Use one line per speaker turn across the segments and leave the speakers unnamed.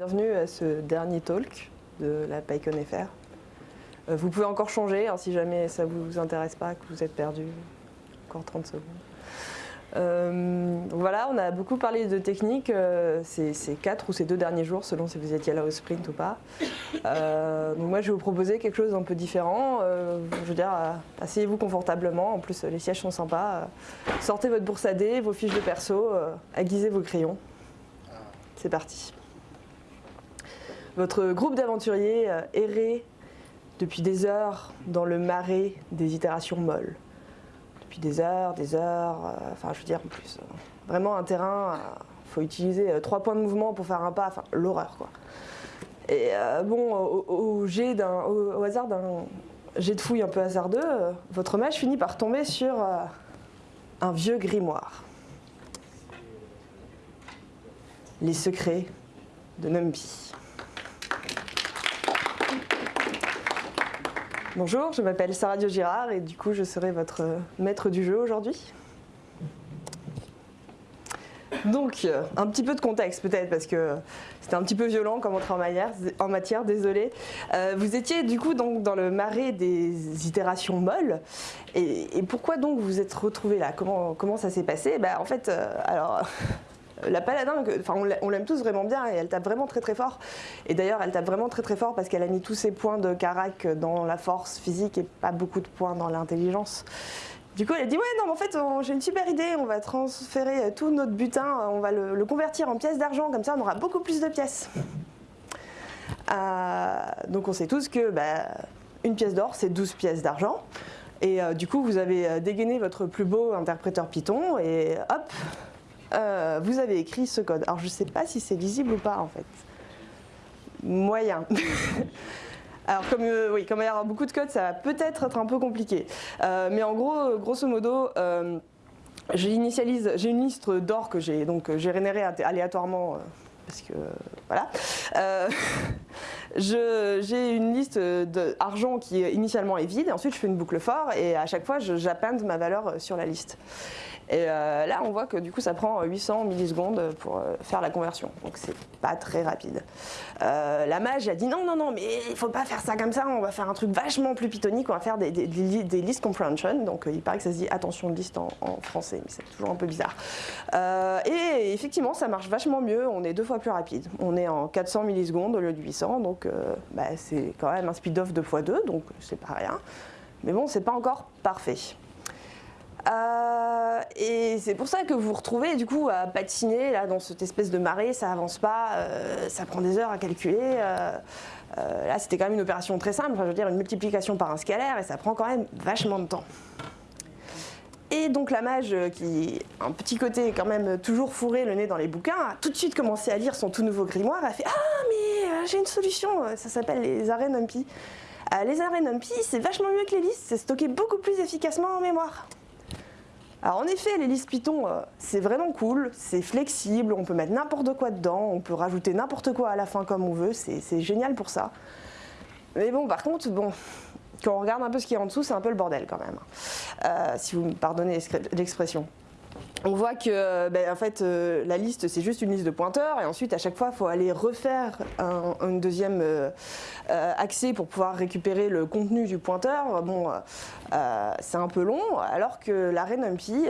Bienvenue à ce dernier talk de la PyCon FR. Euh, vous pouvez encore changer hein, si jamais ça ne vous intéresse pas, que vous êtes perdu. Encore 30 secondes. Euh, voilà, on a beaucoup parlé de technique euh, ces, ces, quatre ou ces deux derniers jours, selon si vous étiez là au sprint ou pas. Donc moi, je vais vous proposer quelque chose d'un peu différent. Je veux dire, asseyez-vous confortablement. En plus, les sièges sont sympas. sortez votre bourse à vos fiches de perso, aiguisez vos crayons. C'est parti. Votre groupe d'aventuriers errait depuis des heures dans le marais des itérations molles depuis des heures, des heures, euh, enfin je veux dire en plus, euh, vraiment un terrain, il euh, faut utiliser trois points de mouvement pour faire un pas, enfin l'horreur quoi. Et bon, au, au, hasard d'un jet de fouille un peu hasardeux, votre mage finit par tomber sur un vieux grimoire. Les secrets de Numpy. Bonjour, je m'appelle Sarah Dio-Girard et du coup je serai votre maître du jeu aujourd'hui. Donc, un petit peu de contexte peut-être parce que c'était un petit peu violent comme entrée en matière, en matière désolé. Euh, vous étiez du coup donc dans le marais des itérations molles. Et, pourquoi donc vous êtes retrouvé là? Comment, ça s'est passé? Bah, En fait, euh, alors la paladin, enfin on l'aime tous vraiment bien et elle tape vraiment très très fort. Et d'ailleurs elle tape vraiment très très fort parce qu'elle a mis tous ses points de carac dans la force physique et pas beaucoup de points dans l'intelligence. Du coup elle a dit ouais non mais en fait j'ai une super idée, on va transférer tout notre butin, on va le, le convertir en pièces d'argent, comme ça on aura beaucoup plus de pièces. Euh, donc on sait tous que bah, une pièce d'or c'est 12 pièces d'argent. Et euh, du coup vous avez dégainé votre plus beau interpréteur Python et hop, euh, vous avez écrit ce code. Alors je ne sais pas si c'est lisible ou pas en fait. Moyen. Alors comme, euh, oui, comme il y aura beaucoup de code, ça va peut-être être un peu compliqué. Euh, mais en gros, grosso modo, euh, j'ai une liste d'or que j'ai donc générée aléatoirement parce que voilà. j'ai une liste d'argent qui initialement est vide, et ensuite je fais une boucle fort et à chaque fois j'appende ma valeur sur la liste. Et euh, là, on voit que du coup, ça prend 800 millisecondes pour euh, faire la conversion. Donc, c'est pas très rapide. Euh, la mage a dit non, non, non, mais il faut pas faire ça comme ça. On va faire un truc vachement plus pythonique. On va faire des, list comprehension. Donc, il paraît que ça se dit attention de liste en, français, mais c'est toujours un peu bizarre. et effectivement, ça marche vachement mieux. On est deux fois plus rapide. On est en 400 millisecondes au lieu de 800. Donc, bah, c'est quand même un speed-off 2 x 2. Donc, c'est pas rien. Mais bon, c'est pas encore parfait. Euh, et c'est pour ça que vous vous retrouvez du coup à patiner là, dans cette espèce de marée, ça avance pas, euh, ça prend des heures à calculer. Euh, là c'était quand même une opération très simple, enfin, je veux dire une multiplication par un scalaire et ça prend quand même vachement de temps. Et donc la mage, qui un petit côté quand même toujours fourré le nez dans les bouquins, a tout de suite commencé à lire son tout nouveau grimoire, a fait « Ah mais j'ai une solution, ça s'appelle les arrêts NumPy. les arrêts NumPy c'est vachement mieux que les listes, c'est stocké beaucoup plus efficacement en mémoire. » En effet, listes Python, euh, c'est vraiment cool, c'est flexible, on peut mettre n'importe quoi dedans, on peut rajouter n'importe quoi à la fin comme on veut, c'est génial pour ça. Mais bon, par contre, bon, quand on regarde un peu ce qui est en dessous, c'est un peu le bordel quand même, euh, si vous me pardonnez l'expression on voit que ben, en fait, euh, la liste, c'est juste une liste de pointeurs, et ensuite, à chaque fois, il faut aller refaire un, deuxième euh, euh, accès pour pouvoir récupérer le contenu du pointeur. C'est un peu long, alors que l'array NumPy,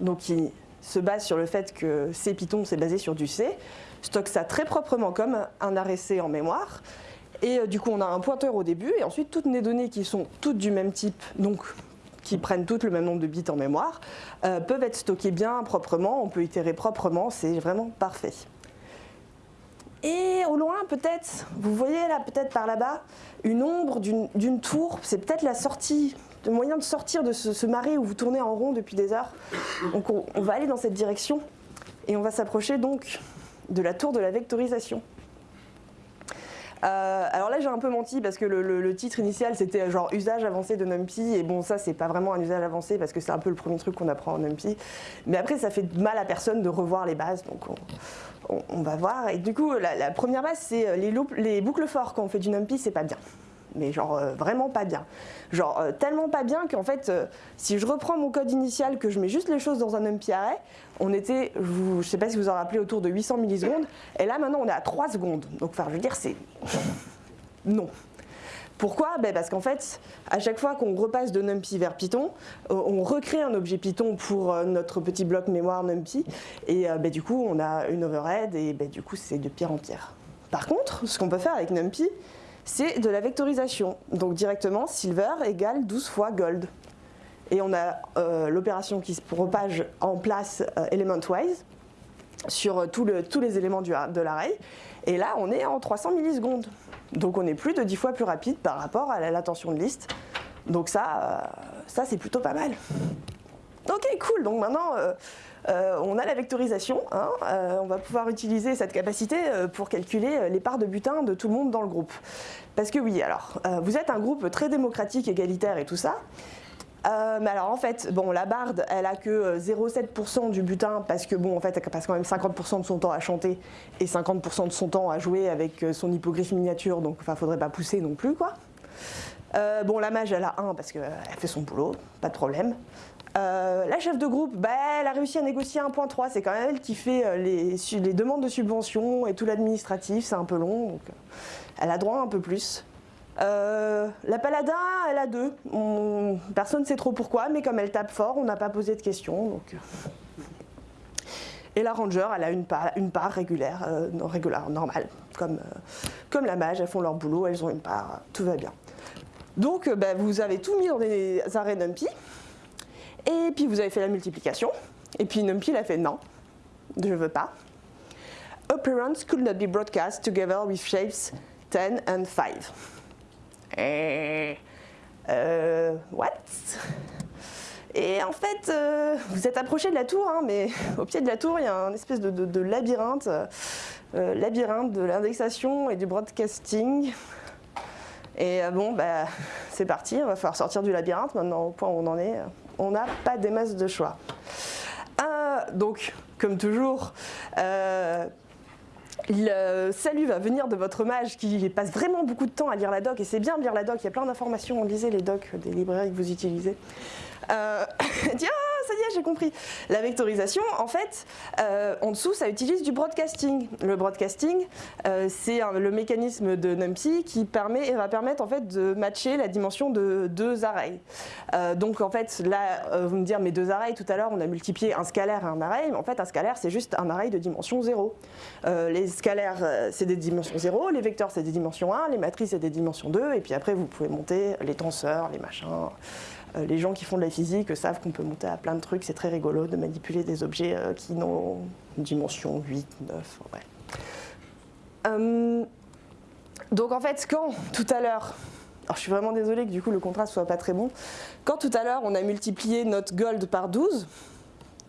donc qui se base sur le fait que C Python, c'est basé sur du C, stocke ça très proprement comme un arrêt C en mémoire, et du coup, on a un pointeur au début, et ensuite, toutes les données qui sont toutes du même type, donc qui prennent toutes le même nombre de bits en mémoire, euh, peuvent être stockées bien proprement, on peut itérer proprement, c'est vraiment parfait. Et au loin, peut-être, vous voyez là, peut-être par là-bas, une ombre d'une tour, c'est peut-être la sortie, le moyen de sortir de ce, marais où vous tournez en rond depuis des heures. Donc on, on va aller dans cette direction et on va s'approcher donc de la tour de la vectorisation. Euh, alors là j'ai un peu menti parce que le, titre initial c'était genre usage avancé de NumPy. Et bon ça c'est pas vraiment un usage avancé parce que c'est un peu le premier truc qu'on apprend en NumPy. Mais après ça fait mal à personne de revoir les bases donc on, va voir. Et du coup la, première base c'est les, les, boucles forts quand on fait du NumPy c'est pas bien mais genre euh, vraiment pas bien. Genre euh, tellement pas bien qu'en fait, euh, si je reprends mon code initial, que je mets juste les choses dans un numpy array, on était, je ne sais pas si vous en rappelez, autour de 800 millisecondes, et là maintenant on est à 3 secondes. Donc enfin, je veux dire, c'est... non. Pourquoi? Ben Parce qu'en fait, à chaque fois qu'on repasse de NumPy vers Python, on recrée un objet Python pour notre petit bloc mémoire NumPy, et ben, du coup on a une overhead, et ben, du coup c'est de pire en pire. Par contre, ce qu'on peut faire avec NumPy, c'est de la vectorisation. Donc directement, silver égale 12 fois gold. Et on a euh, l'opération qui se propage en place euh, element-wise sur euh, tous les éléments de l'array. Et là, on est en 300 millisecondes. Donc on est plus de 10 fois plus rapide par rapport à l'attention de liste. Donc ça, ça c'est plutôt pas mal. Ok, cool. Donc maintenant, euh, on a la vectorisation, hein, euh, on va pouvoir utiliser cette capacité euh, pour calculer les parts de butin de tout le monde dans le groupe. Parce que oui, alors, vous êtes un groupe très démocratique, égalitaire et tout ça, mais alors en fait, bon, la barde, elle a que 0,7% du butin parce que bon, en fait, elle passe quand même 50% de son temps à chanter et 50% de son temps à jouer avec son hippogriffe miniature, donc enfin, faudrait pas pousser non plus, quoi. Bon, la mage, elle a 1 parce qu'elle fait son boulot, pas de problème. Euh, la chef de groupe, bah, elle a réussi à négocier 1.3, c'est quand même elle qui fait euh, les, demandes de subventions et tout l'administratif, c'est un peu long, donc euh, elle a droit un peu plus. la paladin, elle a deux. personne ne sait trop pourquoi, mais comme elle tape fort, on n'a pas posé de questions. Donc... Et la ranger, elle a une part, régulière, normale, comme la mage, elles font leur boulot, elles ont une part, tout va bien. Donc bah, vous avez tout mis dans des arrêts NumPy. Et puis vous avez fait la multiplication. Et puis NumPy il a fait non, je veux pas. Operants could not be broadcast together with shapes 10 and 5. Et, euh, what? Et en fait, euh, vous êtes approché de la tour, hein, mais au pied de la tour, il y a un espèce de, labyrinthe, euh, labyrinthe de l'indexation et du broadcasting. Et bon, bah, c'est parti, on va falloir sortir du labyrinthe maintenant au point où on en est on n'a pas des masses de choix. Euh, donc, comme toujours, euh, le salut va venir de votre mage qui passe vraiment beaucoup de temps à lire la doc, et c'est bien de lire la doc, il y a plein d'informations, lisez les docs des librairies que vous utilisez. Euh, ça y est, j'ai compris. La vectorisation, en fait, euh, en dessous, ça utilise du broadcasting. Le broadcasting, euh, c'est le mécanisme de NumPy qui permet, va permettre en fait, de matcher la dimension de deux arrays. Euh, donc en fait, là, vous me dire, mais deux arrays, tout à l'heure, on a multiplié un scalaire et un array, mais en fait, un scalaire, c'est juste un array de dimension 0. les scalaires, c'est des dimensions 0, les vecteurs, c'est des dimensions 1, les matrices, c'est des dimensions 2, et puis après, vous pouvez monter les tenseurs, les machins, les gens qui font de la physique savent qu'on peut monter à plein de trucs, c'est très rigolo de manipuler des objets euh, qui n'ont une dimension 8, 9, ouais. Euh, donc en fait, quand tout à l'heure, alors je suis vraiment désolée que du coup le contraste soit pas très bon, quand tout à l'heure on a multiplié notre gold par 12,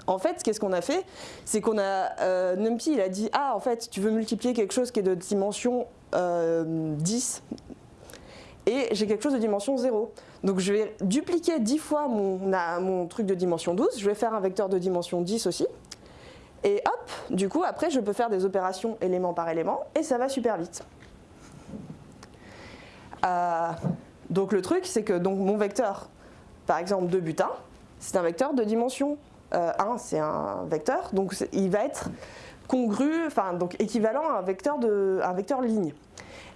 en fait, qu'est-ce qu'on a fait? C'est qu'on a, NumPy, il a dit, ah, en fait, tu veux multiplier quelque chose qui est de dimension 10, et j'ai quelque chose de dimension 0. Donc je vais dupliquer 10 fois mon, truc de dimension 12, je vais faire un vecteur de dimension 10 aussi, et hop, du coup après je peux faire des opérations élément par élément, et ça va super vite. Euh, donc le truc c'est que mon vecteur, par exemple de butin, c'est un vecteur de dimension 1, euh, c'est un vecteur, donc il va être congru, enfin donc équivalent à un vecteur, de, un vecteur ligne.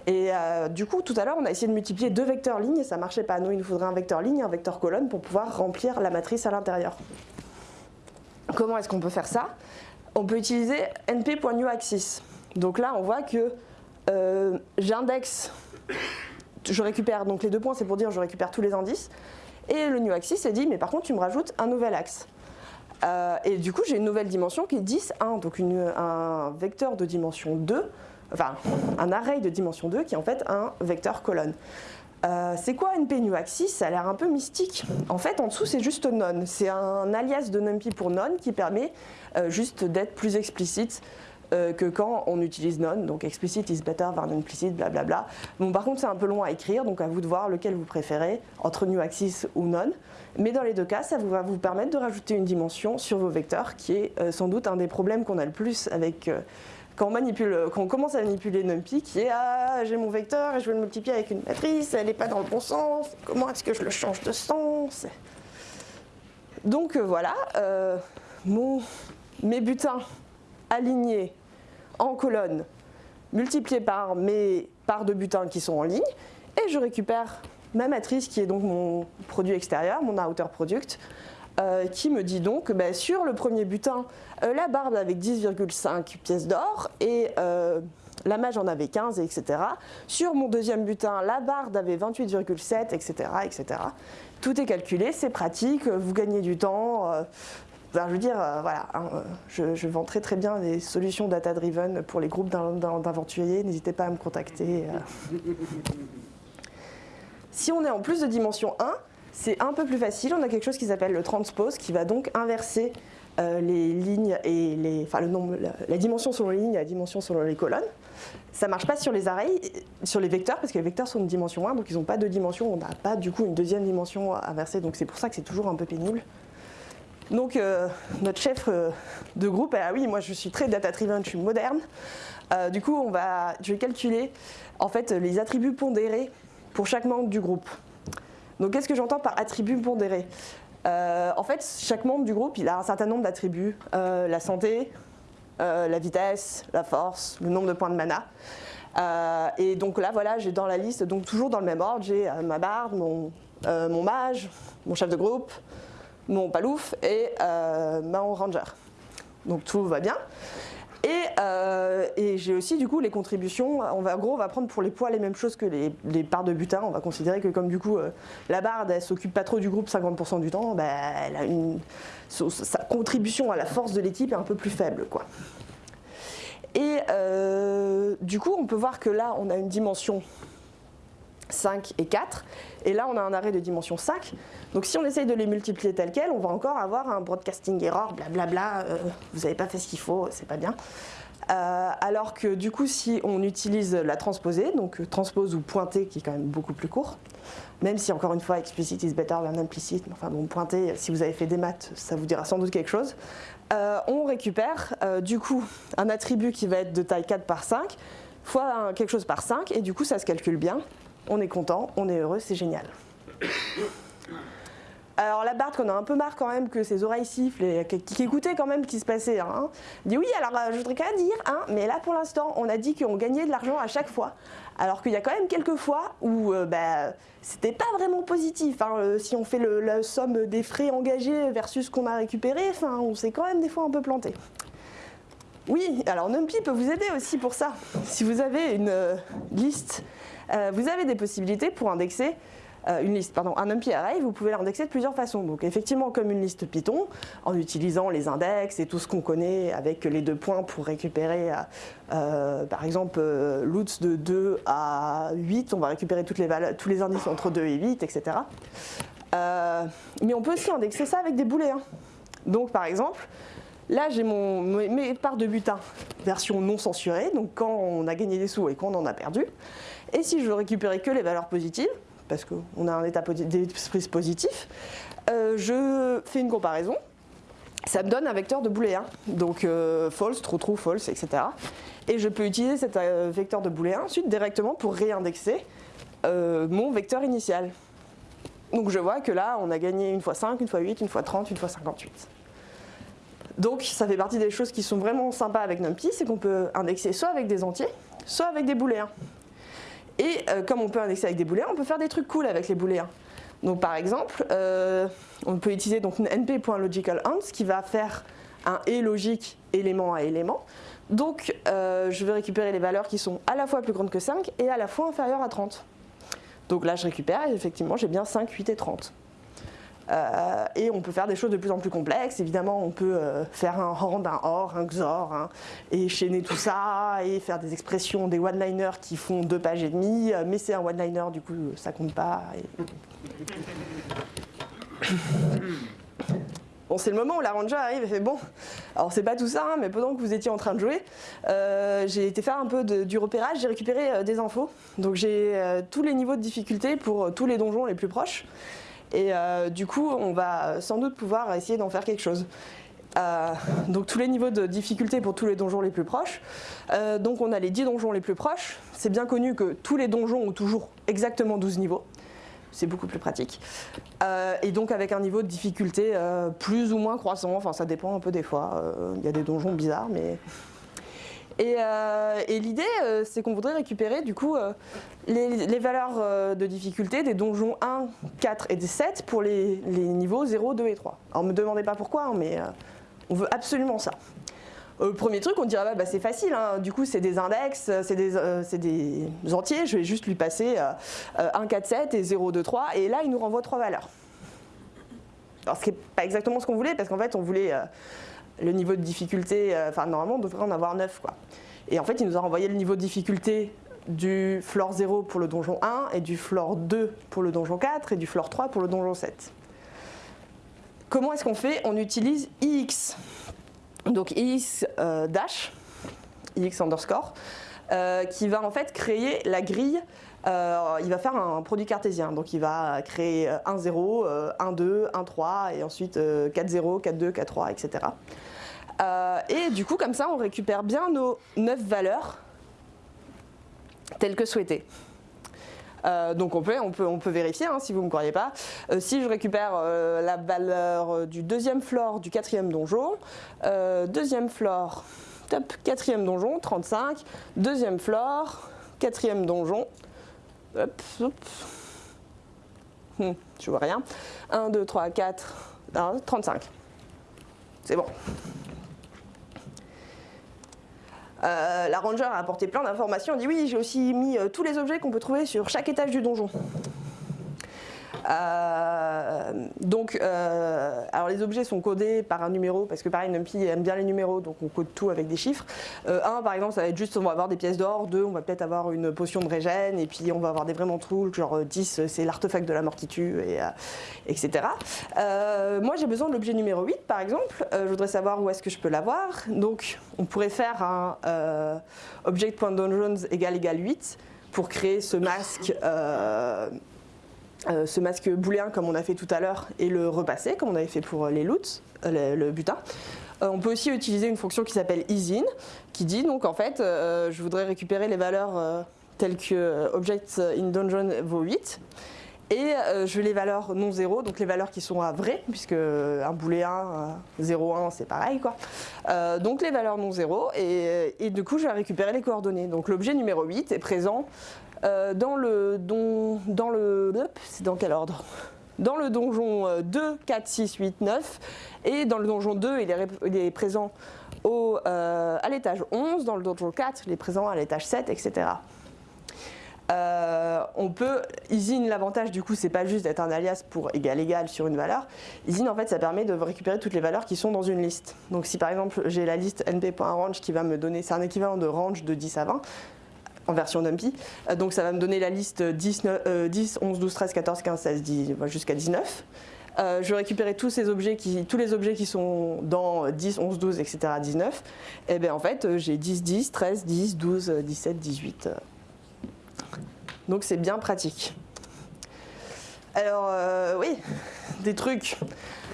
Et euh, du coup, tout à l'heure, on a essayé de multiplier deux vecteurs lignes et ça ne marchait pas. Nous, il nous faudrait un vecteur ligne et un vecteur colonne pour pouvoir remplir la matrice à l'intérieur. Comment est-ce qu'on peut faire ça? On peut utiliser np.newAxis. Donc là, on voit que euh, j'indexe, je récupère, donc les deux points, c'est pour dire je récupère tous les indices. Et le newAxis est dit, mais par contre, tu me rajoutes un nouvel axe. Euh, et du coup, j'ai une nouvelle dimension qui est 10, 1, donc un vecteur de dimension 2 enfin un array de dimension 2 qui est en fait un vecteur colonne. Euh, c'est quoi NP axis? Ça a l'air un peu mystique. En fait, en dessous, c'est juste non. C'est un alias de NumPy pour non qui permet euh, juste d'être plus explicite euh, que quand on utilise non. Donc explicit is better than implicit, blablabla. Bon, par contre, c'est un peu long à écrire, donc à vous de voir lequel vous préférez, entre new axis ou non. Mais dans les deux cas, ça va vous permettre de rajouter une dimension sur vos vecteurs, qui est sans doute un des problèmes qu'on a le plus avec quand on, commence à manipuler NumPy, qui est ah, j'ai mon vecteur et je veux le multiplier avec une matrice, elle n'est pas dans le bon sens, comment est-ce que je le change de sens? Donc euh, voilà, euh, mon, mes butins alignés en colonne multipliés par mes pares de butins qui sont en ligne, et je récupère ma matrice qui est donc mon produit extérieur, mon outer product, euh, qui me dit donc ben, sur le premier butin, euh, la barbe avait 10,5 pièces d'or et euh, la mage en avait 15, etc. Sur mon deuxième butin, la barbe avait 28,7, etc., etc. Tout est calculé, c'est pratique, vous gagnez du temps. je veux dire, voilà, hein, je, je, vends très très bien des solutions data-driven pour les groupes d'aventuriers, n'hésitez pas à me contacter. Si on est en plus de dimension 1, c'est un peu plus facile, on a quelque chose qui s'appelle le transpose qui va donc inverser euh, les lignes et les, enfin le nombre, la, dimension selon les lignes et la dimension selon les colonnes. Ça ne marche pas sur les arrays, sur les vecteurs, parce que les vecteurs sont de dimension 1, donc ils n'ont pas de dimension, on n'a pas du coup une deuxième dimension inversée, donc c'est pour ça que c'est toujours un peu pénible. Donc euh, notre chef euh, de groupe, ah oui, moi je suis très data-driven, je suis moderne. du coup, on va, je vais calculer en fait les attributs pondérés pour chaque membre du groupe. Donc qu'est-ce que j'entends par attribut pondéré? Euh, En fait, chaque membre du groupe, il a un certain nombre d'attributs. Euh, la santé, euh, la vitesse, la force, le nombre de points de mana. et donc là, voilà, j'ai dans la liste, donc toujours dans le même ordre, j'ai ma barde, mon, mon, mage, mon chef de groupe, mon palouf et mon ranger. Donc tout va bien. Euh, et, j'ai aussi du coup les contributions, on va, en gros on va prendre pour les poids les mêmes choses que les, parts de butin, on va considérer que comme du coup euh, la barde elle s'occupe pas trop du groupe 50% du temps, bah, sa contribution à la force de l'équipe est un peu plus faible. Quoi. Et euh, du coup on peut voir que là on a une dimension 5 et 4. Et là, on a un arrêt de dimension 5. Donc si on essaye de les multiplier tels quels, on va encore avoir un broadcasting error, blablabla, euh, vous n'avez pas fait ce qu'il faut, c'est pas bien. Euh, alors que du coup, si on utilise la transposée, donc euh, transpose ou pointer, qui est quand même beaucoup plus court, même si encore une fois, explicit is better than implicit, enfin bon, pointer, si vous avez fait des maths, ça vous dira sans doute quelque chose, on récupère du coup un attribut qui va être de taille 4 par 5, fois quelque chose par 5, et du coup ça se calcule bien on est content, on est heureux, c'est génial. Alors la Barthe, qu'on a un peu marre quand même que ses oreilles sifflent et qui écoutait quand même ce qui se passait, hein, dit oui, alors euh, je voudrais quand même dire, hein, mais là pour l'instant on a dit qu'on gagnait de l'argent à chaque fois. Alors qu'il y a quand même quelques fois où euh, bah, c'était pas vraiment positif. Hein, euh, si on fait la somme des frais engagés versus ce qu'on a récupéré, on s'est quand même des fois un peu planté. Oui, alors NumPy peut vous aider aussi pour ça. Si vous avez une liste euh, vous avez des possibilités pour indexer euh, une liste, pardon, un NumPy array, vous pouvez l'indexer de plusieurs façons. Donc effectivement comme une liste Python, en utilisant les index et tout ce qu'on connaît avec les deux points pour récupérer, euh, par exemple, l'outs de 2 à 8, on va récupérer tous les indices entre 2 et 8, etc. mais on peut aussi indexer ça avec des booléens. Donc par exemple, Là, j'ai mes parts de butin, version non censurée, donc quand on a gagné des sous et quand on en a perdu. Et si je veux récupérer que les valeurs positives, parce qu'on a un état d'esprit positif, euh, je fais une comparaison. Ça me donne un vecteur de booléen, donc euh, false, true, true, false, etc. Et je peux utiliser cet euh, vecteur de booléen ensuite directement pour réindexer mon vecteur initial. Donc je vois que là, on a gagné une fois 5, une fois 8, une fois 30, une fois 58. Donc ça fait partie des choses qui sont vraiment sympas avec NumPy, c'est qu'on peut indexer soit avec des entiers, soit avec des booléens. Et euh, comme on peut indexer avec des booléens, on peut faire des trucs cool avec les booléens. Donc par exemple, euh, on peut utiliser donc np.logicalAnds qui va faire un et logique élément à élément. Donc euh, je vais récupérer les valeurs qui sont à la fois plus grandes que 5 et à la fois inférieures à 30. Donc là je récupère et effectivement j'ai bien 5, 8 et 30. Euh, et on peut faire des choses de plus en plus complexes. Évidemment, on peut euh, faire un rand, un or, un XOR, hein, et chaîner tout ça, et faire des expressions, des one-liners qui font deux pages et demie, euh, mais c'est un one-liner, du coup, ça compte pas. Bon, c'est le moment où la ranger arrive et fait bon, alors c'est pas tout ça, hein, mais pendant que vous étiez en train de jouer, j'ai été faire un peu du repérage, j'ai récupéré des infos. Donc j'ai tous les niveaux de difficulté pour tous les donjons les plus proches. Et euh, du coup, on va sans doute pouvoir essayer d'en faire quelque chose. Euh, donc tous les niveaux de difficulté pour tous les donjons les plus proches. Euh, donc on a les 10 donjons les plus proches. C'est bien connu que tous les donjons ont toujours exactement 12 niveaux. C'est beaucoup plus pratique. Et donc avec un niveau de difficulté plus ou moins croissant, enfin ça dépend un peu des fois. Il y a des donjons bizarres, mais euh, et, l'idée, euh, c'est qu'on voudrait récupérer du coup euh, les, valeurs de difficulté des donjons 1, 4 et 7 pour les, niveaux 0, 2 et 3. Alors ne me demandez pas pourquoi, hein, mais on veut absolument ça. premier truc, on dirait bah, bah, c'est facile, hein. du coup c'est des index, c'est des, des, entiers, je vais juste lui passer 1, 4, 7 et 0, 2, 3, et là il nous renvoie trois valeurs. Alors ce qui n'est pas exactement ce qu'on voulait, parce qu'en fait on voulait le niveau de difficulté, euh, enfin normalement on devrait en avoir 9 quoi. Et en fait il nous a renvoyé le niveau de difficulté du floor 0 pour le donjon 1 et du floor 2 pour le donjon 4 et du floor 3 pour le donjon 7. Comment est-ce qu'on fait? On utilise ix, donc ix euh, dash, ix underscore, euh, qui va en fait créer la grille il va faire un produit cartésien. Donc il va créer 1, 0, 1, 2, 1, 3 et ensuite 4, 0, 4, 2, 4, 3, etc. Euh, et du coup, comme ça, on récupère bien nos 9 valeurs telles que souhaitées. Euh, donc on peut vérifier hein, si vous ne me croyez pas. Euh, si je récupère la valeur du deuxième floor du quatrième donjon, deuxième floor, top, quatrième donjon, 35, deuxième floor, quatrième donjon, hop, hop, hum, je vois rien, 1, 2, 3, 4, 35. C'est bon. Euh, la ranger a apporté plein d'informations. Elle dit oui, j'ai aussi mis euh, tous les objets qu'on peut trouver sur chaque étage du donjon. Euh, donc, euh, alors les objets sont codés par un numéro parce que pareil, NumPy aime bien les numéros, donc on code tout avec des chiffres. Euh, un, par exemple, ça va être juste, on va avoir des pièces d'or. Deux, on va peut-être avoir une potion de régène. Et puis, on va avoir des vraiment trucs, genre 10, c'est l'artefact de la mort qui tue, et, etc. moi, j'ai besoin de l'objet numéro 8, par exemple. je voudrais savoir où est-ce que je peux l'avoir. Donc, on pourrait faire un object.dungeons égale égale 8 pour créer ce masque euh, ce masque booléen comme on a fait tout à l'heure et le repasser comme on avait fait pour les loots, euh, le, butin. Euh, on peut aussi utiliser une fonction qui s'appelle isin qui dit donc en fait je voudrais récupérer les valeurs telles que object in dungeon vaut 8 et je les valeurs non 0, donc les valeurs qui sont à vrai, puisque un booléen 0,1 c'est pareil quoi. donc les valeurs non 0 et, et, du coup je vais récupérer les coordonnées. Donc l'objet numéro 8 est présent euh, dans le, donjon 2, 4, 6, 8, 9 et dans le donjon 2 il est, il est présent euh, à l'étage 11, dans le donjon 4 il est présent à l'étage 7, etc. Euh, on peut, Isin l'avantage du coup c'est pas juste d'être un alias pour égal égal sur une valeur, Isin en fait ça permet de récupérer toutes les valeurs qui sont dans une liste. Donc si par exemple j'ai la liste np.range qui va me donner, c'est un équivalent de range de 10 à 20, en version NumPy. Euh, donc ça va me donner la liste 10, 10 11, 12, 13, 14, 15, 16, 10, jusqu'à 19. Euh, je vais récupérer tous, ces objets qui, tous les objets qui sont dans 10, 11, 12, etc. 19. Et bien en fait, euh, j'ai 10, 10, 13, 10, 12, 17, 18. Donc c'est bien pratique. Alors oui, des trucs.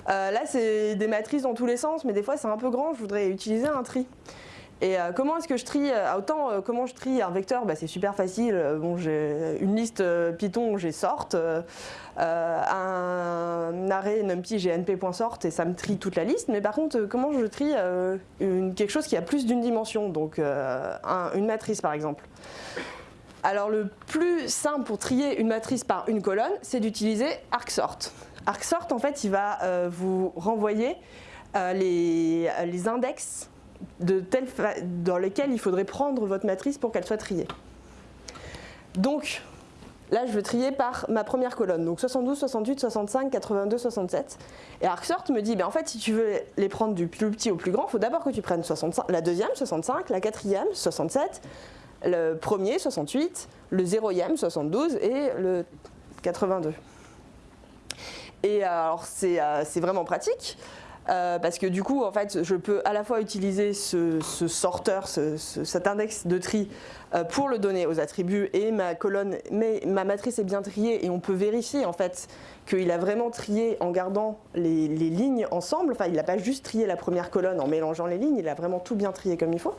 là c'est des matrices dans tous les sens, mais des fois c'est un peu grand, je voudrais utiliser un tri. Et euh, comment est-ce que je trie euh, Autant euh, comment je trie un vecteur, bah, c'est super facile. Bon, j'ai une liste Python, j'ai sort, un array numpy, j'ai np.sort et ça me trie toute la liste. Mais par contre, comment je trie quelque chose qui a plus d'une dimension, donc une matrice par exemple alors le plus simple pour trier une matrice par une colonne, c'est d'utiliser arcsort. Arcsort, en fait, il va vous renvoyer les, les index dans lesquels il faudrait prendre votre matrice pour qu'elle soit triée. Donc, là, je veux trier par ma première colonne, donc 72, 68, 65, 82, 67. Et ArcSort me dit, ben, en fait, si tu veux les prendre du plus petit au plus grand, il faut d'abord que tu prennes 65, la deuxième, 65, la quatrième, 67, le premier, 68, le zéroième, 72 et le 82. Et alors, c'est euh, vraiment pratique. Euh, parce que du coup, en fait, je peux à la fois utiliser ce, sorteur, cet index de tri euh, pour le donner aux attributs et ma colonne, mais ma matrice est bien triée et on peut vérifier en fait qu'il a vraiment trié en gardant les, les lignes ensemble. Enfin, il n'a pas juste trié la première colonne en mélangeant les lignes, il a vraiment tout bien trié comme il faut.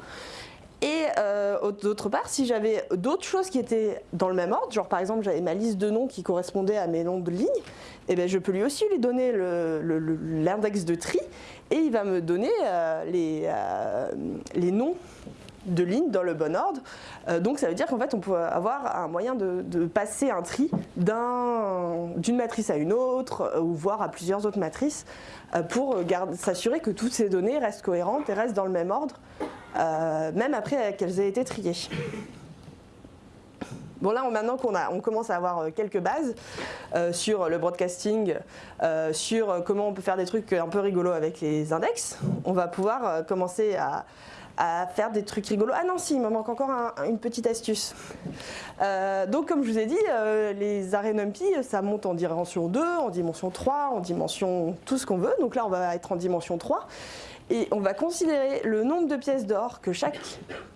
Et euh, d'autre part, si j'avais d'autres choses qui étaient dans le même ordre, genre par exemple j'avais ma liste de noms qui correspondait à mes noms de lignes, et eh bien je peux lui aussi lui donner l'index de tri et il va me donner euh, les, euh, les noms de lignes dans le bon ordre. donc ça veut dire qu'en fait on peut avoir un moyen de, passer un tri d'une matrice à une autre ou voire à plusieurs autres matrices pour s'assurer que toutes ces données restent cohérentes et restent dans le même ordre euh, même après qu'elles aient été triées. Bon là, maintenant qu'on on commence à avoir euh, quelques bases euh, sur le broadcasting, sur comment on peut faire des trucs un peu rigolos avec les index, on va pouvoir commencer à, faire des trucs rigolos. Ah non, si, il me manque encore une petite astuce. donc comme je vous ai dit, les arrêts NumPy, ça monte en dimension 2, en dimension 3, en dimension tout ce qu'on veut. Donc là, on va être en dimension 3. Et on va considérer le nombre de pièces d'or que chaque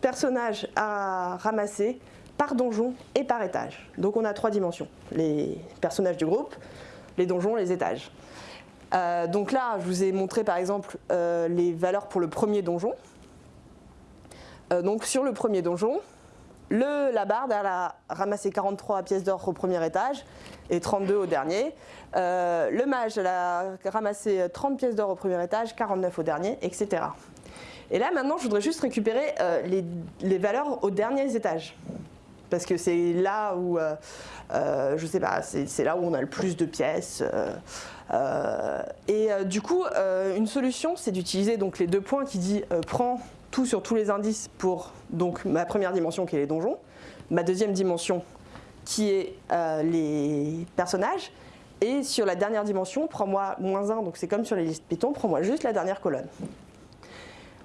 personnage a ramassé par donjon et par étage. Donc on a trois dimensions, les personnages du groupe, les donjons, les étages. Euh, donc là, je vous ai montré par exemple euh, les valeurs pour le premier donjon. Euh, donc sur le premier donjon, le, la barde elle a ramassé 43 pièces d'or au premier étage et 32 au dernier. Euh, le mage a ramassé 30 pièces d'or au premier étage, 49 au dernier, etc. Et là maintenant je voudrais juste récupérer euh, les, valeurs aux derniers étages. Parce que c'est là où, euh, je sais pas, c'est là où on a le plus de pièces. et du coup, une solution, c'est d'utiliser les deux points qui dit prends tout sur tous les indices pour donc, ma première dimension qui est les donjons, ma deuxième dimension qui est euh, les personnages, et sur la dernière dimension, prends-moi moins 1, donc c'est comme sur les listes Python, prends-moi juste la dernière colonne.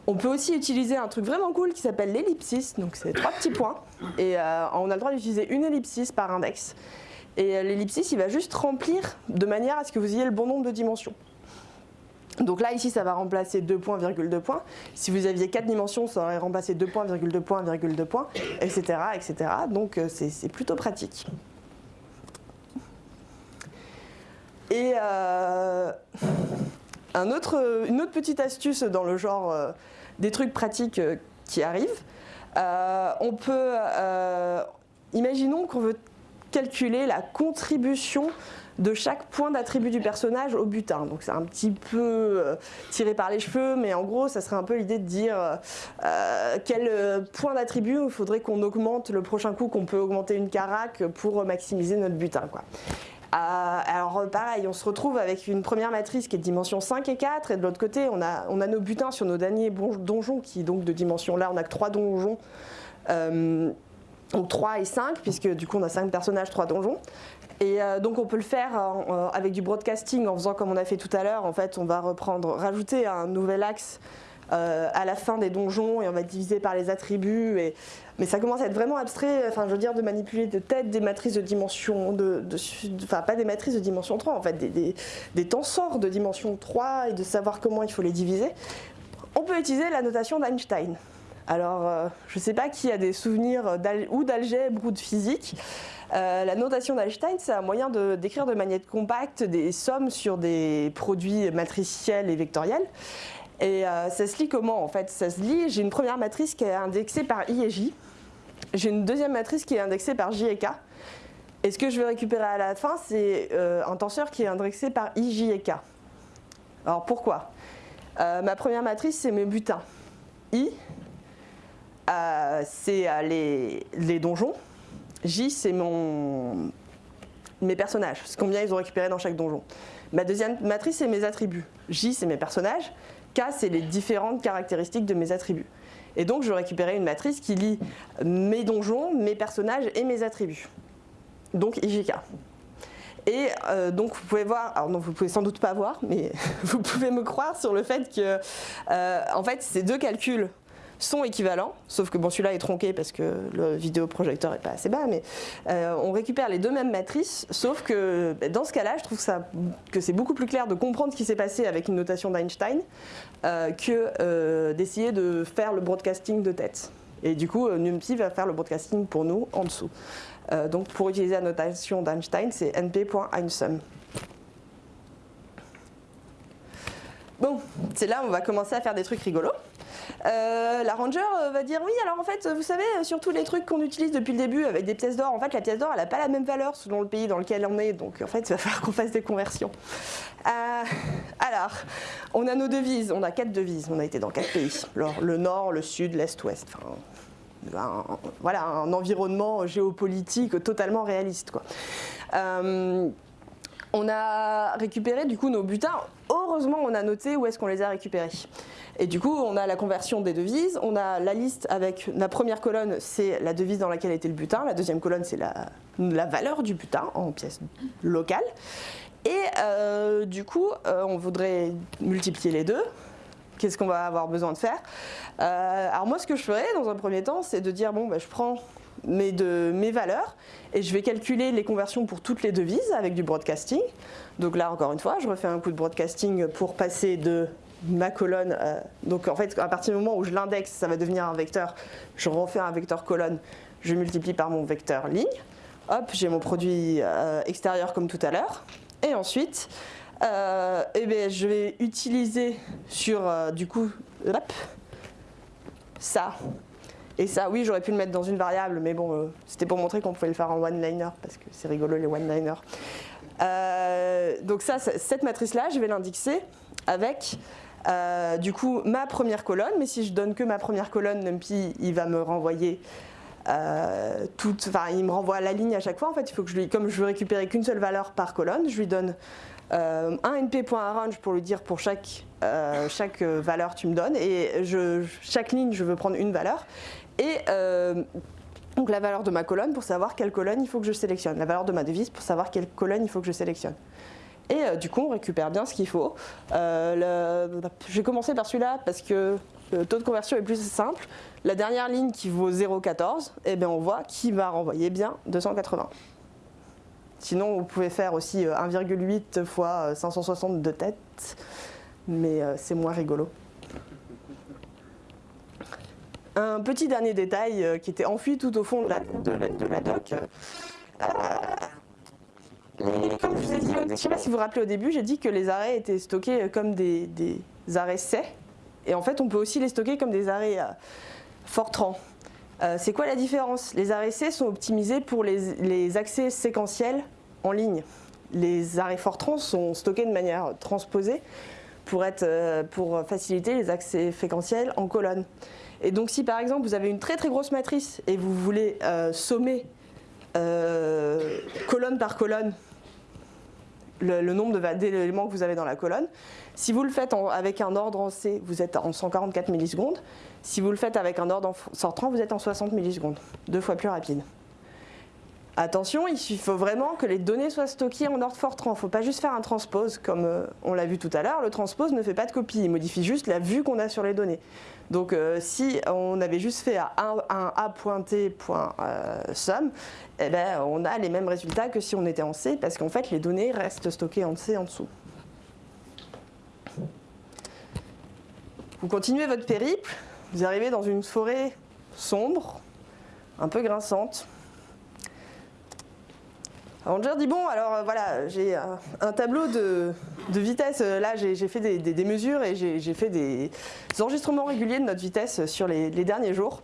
On peut aussi utiliser un truc vraiment cool qui s'appelle l'ellipsis, donc c'est trois petits points, et euh, on a le droit d'utiliser une ellipsis par index. Et euh, l'ellipsis, il va juste remplir de manière à ce que vous ayez le bon nombre de dimensions. Donc là, ici, ça va remplacer 2 points, virgule 2 points. Si vous aviez 4 dimensions, ça aurait remplacé 2 points, virgule 2 points, virgule 2 points, etc. etc. Donc euh, c'est plutôt pratique. Et euh, une autre petite astuce dans le genre euh, des trucs pratiques qui arrivent, on peut, imaginons qu'on veut calculer la contribution de chaque point d'attribut du personnage au butin. Donc c'est un petit peu euh, tiré par les cheveux, mais en gros, ça serait un peu l'idée de dire euh, euh, quel point d'attribut il faudrait qu'on augmente le prochain coup, qu'on peut augmenter une carac pour maximiser notre butin. Alors pareil, on se retrouve avec une première matrice qui est de dimension 5 et 4, et de l'autre côté, on a, nos butins sur nos derniers donjons, qui donc de dimension là, on a que 3 donjons. donc 3 et 5, puisque du coup on a 5 personnages, 3 donjons. Et euh, donc on peut le faire avec du broadcasting en faisant comme on a fait tout à l'heure. En fait, on va reprendre, rajouter un nouvel axe euh, à la fin des donjons et on va diviser par les attributs. Mais ça commence à être vraiment abstrait, enfin je veux dire de manipuler de tête des matrices de dimension, de, matrices de dimension 3 en fait, des, des, des tensors de dimension 3 et de savoir comment il faut les diviser. On peut utiliser la notation d'Einstein. Alors, je ne sais pas qui a des souvenirs ou d'algèbre ou de physique, euh, la notation d'Einstein, c'est un moyen d'écrire de, manière compacte des sommes sur des produits matriciels et vectoriels. Et euh, ça se lit comment en fait? Ça se lit, j'ai une première matrice qui est indexée par I et J, j'ai une deuxième matrice qui est indexée par J et K, et ce que je vais récupérer à la fin, c'est euh, un tenseur qui est indexé par I, J et K. Alors pourquoi? Ma première matrice, c'est mes butins. I, c'est les, les donjons, J, c'est mon... mes personnages, combien ils ont récupéré dans chaque donjon. Ma deuxième matrice, c'est mes attributs. J, c'est mes personnages. K, c'est les différentes caractéristiques de mes attributs. Et donc, je récupérer une matrice qui lie mes donjons, mes personnages et mes attributs. Donc, IJK. Et euh, donc vous pouvez voir, alors non, vous pouvez sans doute pas voir, mais vous pouvez me croire sur le fait que, euh, en fait, ces deux calculs sont équivalents, sauf que bon celui-là est tronqué parce que le vidéoprojecteur n'est pas assez bas, mais euh, on récupère les deux mêmes matrices, sauf que bah, dans ce cas-là, je trouve ça, que c'est beaucoup plus clair de comprendre ce qui s'est passé avec une notation d'Einstein euh, que euh, d'essayer de faire le broadcasting de tête. Et du coup, NumPy va faire le broadcasting pour nous en dessous. donc pour utiliser la notation d'Einstein, c'est np.einsum. Bon, c'est là où on va commencer à faire des trucs rigolos. Euh, la ranger euh, va dire oui alors en fait vous savez sur tous les trucs qu'on utilise depuis le début avec des pièces d'or en fait la pièce d'or elle n'a pas la même valeur selon le pays dans lequel on est donc en fait il va falloir qu'on fasse des conversions. Euh, alors on a nos devises on a quatre devises on a été dans quatre pays le nord le sud l'est ouest voilà un environnement géopolitique totalement réaliste quoi on a récupéré du coup nos butins. Heureusement, on a noté où est-ce qu'on les a récupérés. Et du coup, on a la conversion des devises, on a la liste avec la première colonne, c'est la devise dans laquelle était le butin, la deuxième colonne, c'est la, valeur du butin en pièces locales. Et euh, du coup, euh, on voudrait multiplier les deux. Qu'est-ce qu'on va avoir besoin de faire? Euh, Alors moi, ce que je ferais dans un premier temps, c'est de dire, bon, bah, je prends mes, valeurs et je vais calculer les conversions pour toutes les devises avec du broadcasting. Donc là, encore une fois, je refais un coup de broadcasting pour passer de ma colonne. Euh, donc en fait, à partir du moment où je l'indexe, ça va devenir un vecteur. Je refais un vecteur colonne, je multiplie par mon vecteur ligne. Hop, j'ai mon produit euh, extérieur comme tout à l'heure. Et ensuite, euh, eh bien, je vais utiliser sur, du coup, ça et ça, oui, j'aurais pu le mettre dans une variable, mais bon, euh, c'était pour montrer qu'on pouvait le faire en one-liner, parce que c'est rigolo les one-liners. Euh, donc ça, cette matrice-là, je vais l'indexer avec, euh, du coup, ma première colonne, mais si je donne que ma première colonne, NumPy, il va me renvoyer toute, enfin, il me renvoie la ligne à chaque fois. En fait, il faut que je lui, comme je veux récupérer qu'une seule valeur par colonne, je lui donne un np.arrange pour lui dire pour chaque, chaque valeur tu me donnes et chaque ligne je veux prendre une valeur et euh, donc la valeur de ma colonne pour savoir quelle colonne il faut que je sélectionne, la valeur de ma devise pour savoir quelle colonne il faut que je sélectionne. Et euh, du coup, on récupère bien ce qu'il faut. Euh, je vais commencer par celui-là parce que le taux de conversion est plus simple. La dernière ligne qui vaut 0,14, eh bien on voit qu'il va renvoyer bien 280. Sinon, vous pouvez faire aussi 1,8 fois 560 de tête, mais c'est moins rigolo. Un petit dernier détail euh, qui était enfui tout au fond de la, doc. Euh, comme je vous ai dit, je ne sais pas si vous vous rappelez au début, j'ai dit que les arrêts étaient stockés comme des, arrêts C. Et en fait, on peut aussi les stocker comme des arrêts euh, Fortran. C'est quoi la différence? Les arrêts C sont optimisés pour les, accès séquentiels en ligne. Les arrêts Fortran sont stockés de manière transposée pour, être, pour faciliter les accès séquentiels en colonne. Et donc si par exemple vous avez une très très grosse matrice et vous voulez euh, sommer euh, colonne par colonne le, nombre d'éléments que vous avez dans la colonne, si vous le faites avec un ordre en C, vous êtes en 144 millisecondes. Si vous le faites avec un ordre en sortant, vous êtes en 60 millisecondes, deux fois plus rapide. Attention, il faut vraiment que les données soient stockées en ordre Fortran. Il ne faut pas juste faire un transpose comme euh, on l'a vu tout à l'heure. Le transpose ne fait pas de copie, il modifie juste la vue qu'on a sur les données. Donc euh, si on avait juste fait un, un a.t.sum, eh ben, on a les mêmes résultats que si on était en C, parce qu'en fait les données restent stockées en C en dessous. Vous continuez votre périple, vous arrivez dans une forêt sombre, un peu grinçante. Ranger dit bon alors euh, voilà j'ai un, tableau de, vitesse. Euh, là j'ai fait des, mesures et j'ai fait des, enregistrements réguliers de notre vitesse sur les, derniers jours.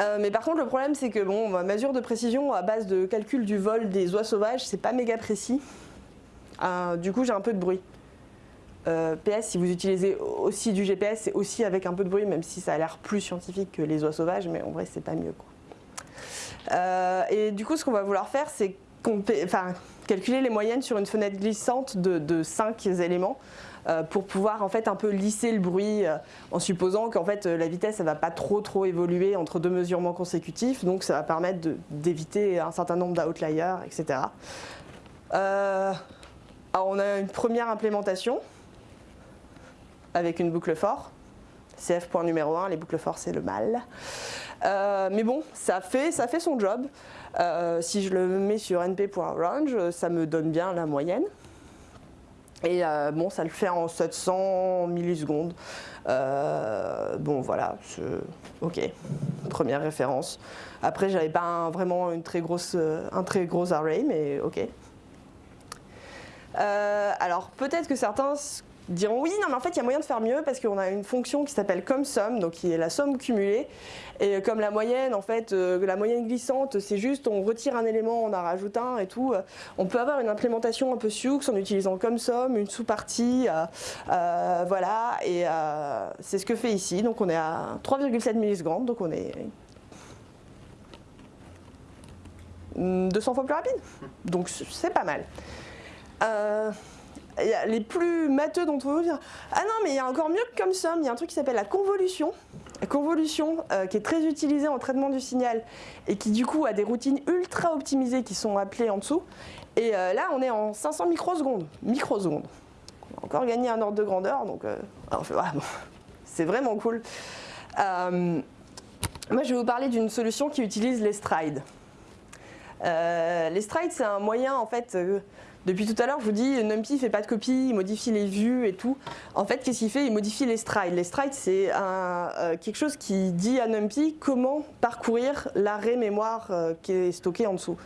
Euh, mais par contre le problème c'est que bon ma mesure de précision à base de calcul du vol des oies sauvages c'est pas méga précis. Du coup j'ai un peu de bruit. PS si vous utilisez aussi du GPS c'est aussi avec un peu de bruit même si ça a l'air plus scientifique que les oies sauvages mais en vrai c'est pas mieux et du coup ce qu'on va vouloir faire c'est calculer les moyennes sur une fenêtre glissante de, 5 éléments euh, pour pouvoir en fait un peu lisser le bruit euh, en supposant qu'en fait la vitesse ne va pas trop trop évoluer entre deux mesurements consécutifs donc ça va permettre d'éviter un certain nombre d'outliers etc. Euh, alors on a une première implémentation avec une boucle fort CF point numéro 1, les boucles for c'est le mal. mais bon, ça fait, ça fait son job. Si je le mets sur np.range, ça me donne bien la moyenne. Et bon, ça le fait en 700 millisecondes. bon, voilà, ok, première référence. Après, j'avais pas vraiment une très grosse, un très gros array, mais ok. Euh, alors peut-être que certains diront oui, non mais en fait il y a moyen de faire mieux parce qu'on a une fonction qui s'appelle CumSum, donc qui est la somme cumulée. Et comme la moyenne, en fait, euh, la moyenne glissante, c'est juste on retire un élément, on en rajoute un et tout. On peut avoir une implémentation un peu Sioux en utilisant CumSum, une sous-partie, euh, voilà. Et c'est ce que fait ici. Donc on est à 3,7 millisecondes, donc on est 200 fois plus rapide. Donc c'est pas mal. Euh, les plus matheux d'entre vous dire Ah non, mais il y a encore mieux que comme somme, il y a un truc qui s'appelle la convolution. Convolution euh, qui est très utilisée en traitement du signal et qui du coup a des routines ultra optimisées qui sont appelées en dessous. Et euh, là, on est en 500 microsecondes. Microsecondes. On a encore gagné un ordre de grandeur, donc c'est vraiment cool. moi, je vais vous parler d'une solution qui utilise les strides. les strides, c'est un moyen en fait depuis tout à l'heure, je vous dis, NumPy ne fait pas de copie, il modifie les vues et tout. En fait, qu'est-ce qu'il fait? Il modifie les strides. Les strides, c'est euh, quelque chose qui dit à NumPy comment parcourir l'arrêt mémoire euh, qui est stocké en dessous.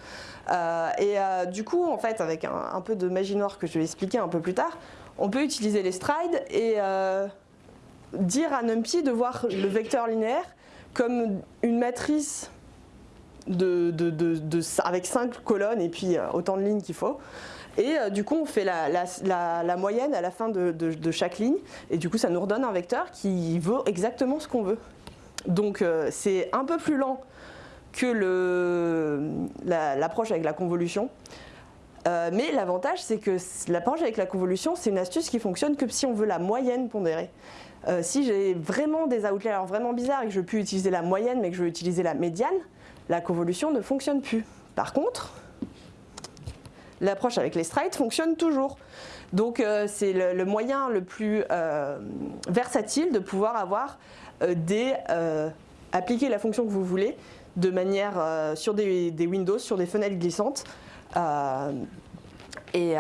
Euh, et du coup, en fait, avec un, peu de magie noire que je vais expliquer un peu plus tard, on peut utiliser les strides et dire à NumPy de voir le vecteur linéaire comme une matrice avec cinq colonnes et puis autant de lignes qu'il faut. Et euh, du coup, on fait la, moyenne à la fin de, chaque ligne. Et du coup, ça nous redonne un vecteur qui vaut exactement ce qu'on veut. Donc, euh, c'est un peu plus lent que l'approche avec la convolution. Euh, mais l'avantage, c'est que l'approche avec la convolution, c'est une astuce qui fonctionne que si on veut la moyenne pondérée. si j'ai vraiment des outliers vraiment bizarres et que je plus utiliser la moyenne, mais que je veux utiliser la médiane, la convolution ne fonctionne plus. Par contre, l'approche avec les strides fonctionne toujours. Donc euh, c'est le, moyen le plus euh, versatile de pouvoir avoir euh, des, appliquer la fonction que vous voulez de manière sur des, Windows, sur des fenêtres glissantes. Et,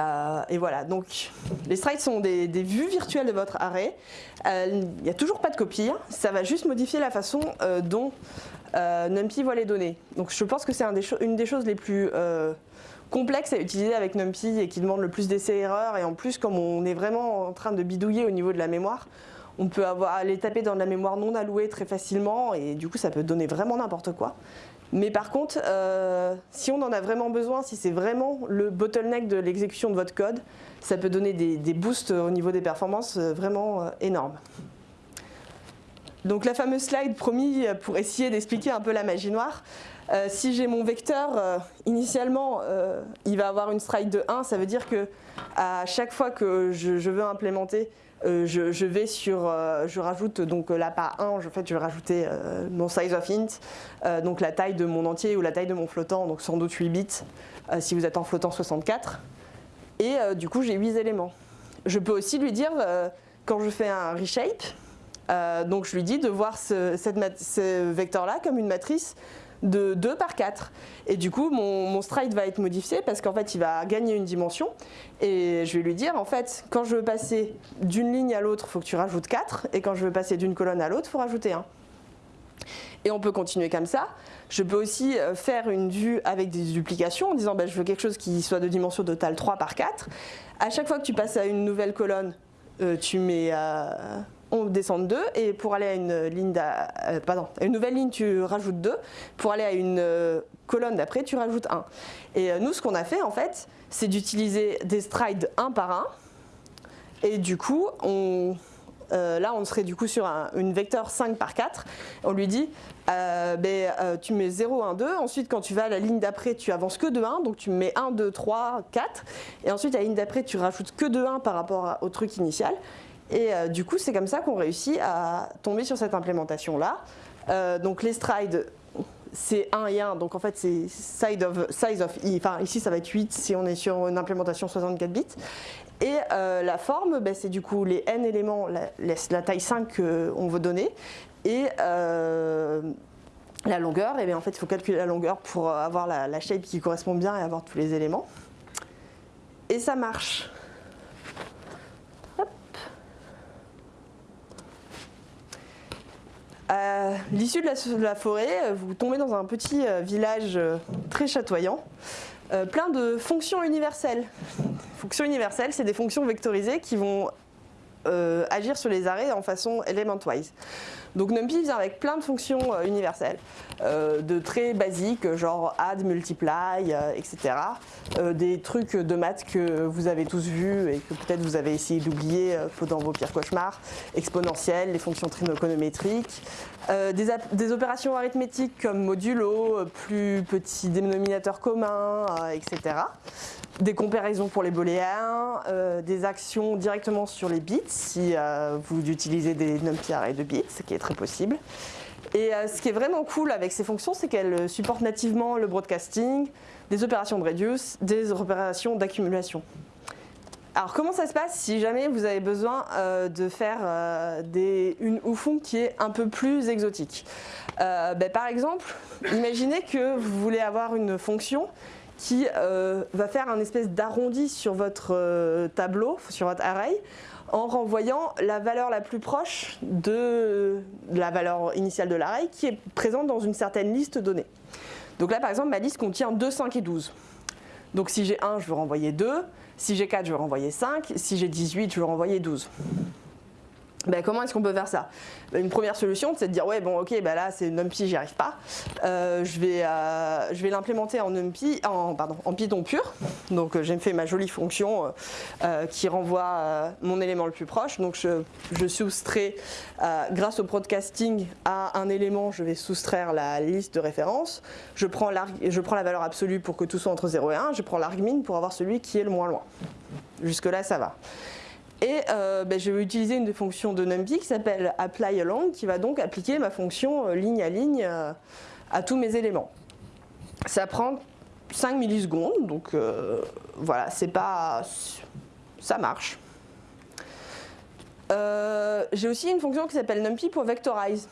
voilà, donc les strides sont des, vues virtuelles de votre array. Il n'y a toujours pas de copie, hein. ça va juste modifier la façon dont NumPy voit les données. Donc je pense que c'est une des choses les plus complexe à utiliser avec NumPy et qui demande le plus d'essais-erreurs. Et en plus, comme on est vraiment en train de bidouiller au niveau de la mémoire, on peut avoir, aller taper dans de la mémoire non allouée très facilement et du coup, ça peut donner vraiment n'importe quoi. Mais par contre, euh, si on en a vraiment besoin, si c'est vraiment le bottleneck de l'exécution de votre code, ça peut donner des, boosts au niveau des performances euh, vraiment euh, énormes. Donc la fameuse slide promis pour essayer d'expliquer un peu la magie noire. Euh, si j'ai mon vecteur, euh, initialement, euh, il va avoir une stride de 1, ça veut dire que à chaque fois que je, veux implémenter, je, vais sur, je rajoute donc là pas 1, en fait je vais rajouter mon size of int, donc la taille de mon entier ou la taille de mon flottant, donc sans doute 8 bits si vous êtes en flottant 64. Et du coup j'ai 8 éléments. Je peux aussi lui dire, quand je fais un reshape, donc je lui dis de voir ce, vecteur-là comme une matrice de 2 par 4. Et du coup, mon, stride va être modifié parce qu'en fait, il va gagner une dimension. Et je vais lui dire, en fait, quand je veux passer d'une ligne à l'autre, il faut que tu rajoutes 4. Et quand je veux passer d'une colonne à l'autre, il faut rajouter 1. Et on peut continuer comme ça. Je peux aussi euh, faire une vue avec des duplications en disant ben, je veux quelque chose qui soit de dimension totale 3 par 4. À chaque fois que tu passes à une nouvelle colonne, euh, tu mets euh, on descend de 2 et pour aller à une, ligne euh, nouvelle ligne, tu rajoutes 2. Pour aller à une euh, colonne d'après, tu rajoutes 1. Et euh, nous, ce qu'on a fait, en fait, c'est d'utiliser des strides un par un. Et du coup, on, là, on serait du coup sur une vecteur 5 par 4. On lui dit, ben, tu mets 0, 1, 2. Ensuite, quand tu vas à la ligne d'après, tu avances que de 1. Donc, tu mets 1, 2, 3, 4. Et ensuite, à la ligne d'après, tu rajoutes que de 1 par rapport au truc initial. Et euh, du coup, c'est comme ça qu'on réussit à tomber sur cette implémentation-là. Euh, donc les strides, c'est 1 et 1, donc en fait c'est size of, size of i, enfin ici ça va être 8 si on est sur une implémentation 64 bits. Et euh, la forme, ben, c'est du coup les n éléments, la, taille 5 qu'on veut donner, et la longueur, et bien en fait il faut calculer la longueur pour avoir la, la shape qui correspond bien et avoir tous les éléments. Et ça marche. À l'issue de, la, forêt, vous tombez dans un petit euh, village euh, très chatoyant, euh, plein de fonctions universelles. Fonctions universelles, c'est des fonctions vectorisées qui vont agir sur les arrêts en façon element-wise. Donc NumPy vient avec plein de fonctions euh, universelles, euh, de très basiques, genre add, multiply, euh, etc. des trucs de maths que vous avez tous vus et que peut-être vous avez essayé d'oublier dans vos pires cauchemars, exponentielles, les fonctions trigonométriques, des, des, opérations arithmétiques comme modulo, plus petit dénominateur commun, etc des comparaisons pour les booléens, euh, des actions directement sur les bits si euh, vous utilisez des numpy arrays de bits, ce qui est très possible. Et euh, ce qui est vraiment cool avec ces fonctions, c'est qu'elles supportent nativement le broadcasting, des opérations de reduce, des opérations d'accumulation. Alors comment ça se passe si jamais vous avez besoin de faire des, une oufon qui est un peu plus exotique? Ben, Par exemple, imaginez que vous voulez avoir une fonction qui euh, va faire un espèce d'arrondi sur votre euh, tableau, sur votre array, en renvoyant la valeur la plus proche de la valeur initiale de l'array qui est présente dans une certaine liste donnée. Donc là par exemple ma liste contient 2, 5 et 12. Donc si j'ai 1 je veux renvoyer 2, si j'ai 4 je veux renvoyer 5, si j'ai 18 je veux renvoyer 12. Ben, comment est-ce qu'on peut faire ça? Ben, Une première solution, c'est de dire ouais bon ok ben là c'est NumPy, j'y arrive pas. Euh, je vais, euh, l'implémenter en NumPy, en pardon, en Python pur. Donc euh, j'ai fait ma jolie fonction qui renvoie mon élément le plus proche. Donc je, je soustrais grâce au broadcasting à un élément, je vais soustraire la liste de référence. Je prends, je prends la valeur absolue pour que tout soit entre 0 et 1. Je prends l'argmin pour avoir celui qui est le moins loin. Jusque là ça va. Et euh, ben, je vais utiliser une des fonctions de NumPy qui s'appelle applyAlong, qui va donc appliquer ma fonction euh, ligne à ligne euh, à tous mes éléments. Ça prend 5 millisecondes, donc voilà, c'est pas... ça marche. J'ai aussi une fonction qui s'appelle NumPy.vectorize.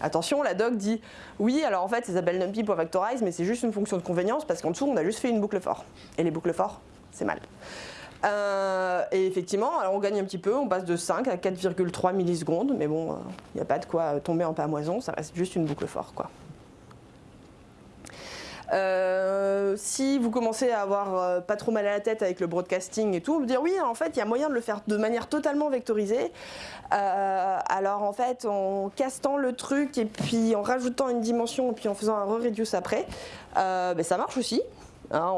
Attention, la doc dit oui, alors en fait ça s'appelle NumPy.vectorize, mais c'est juste une fonction de convenience parce qu'en dessous on a juste fait une boucle for. Et les boucles for, c'est mal. Euh, et effectivement, alors on gagne un petit peu, on passe de 5 à 4,3 millisecondes, mais bon, il euh, n'y a pas de quoi tomber en pamoison, ça reste juste une boucle fort. Quoi. Euh, si vous commencez à avoir pas trop mal à la tête avec le broadcasting et tout, vous dire oui, en fait, il y a moyen de le faire de manière totalement vectorisée. alors en fait, en castant le truc et puis en rajoutant une dimension et puis en faisant un re-reduce après, ben, ça marche aussi. Hein,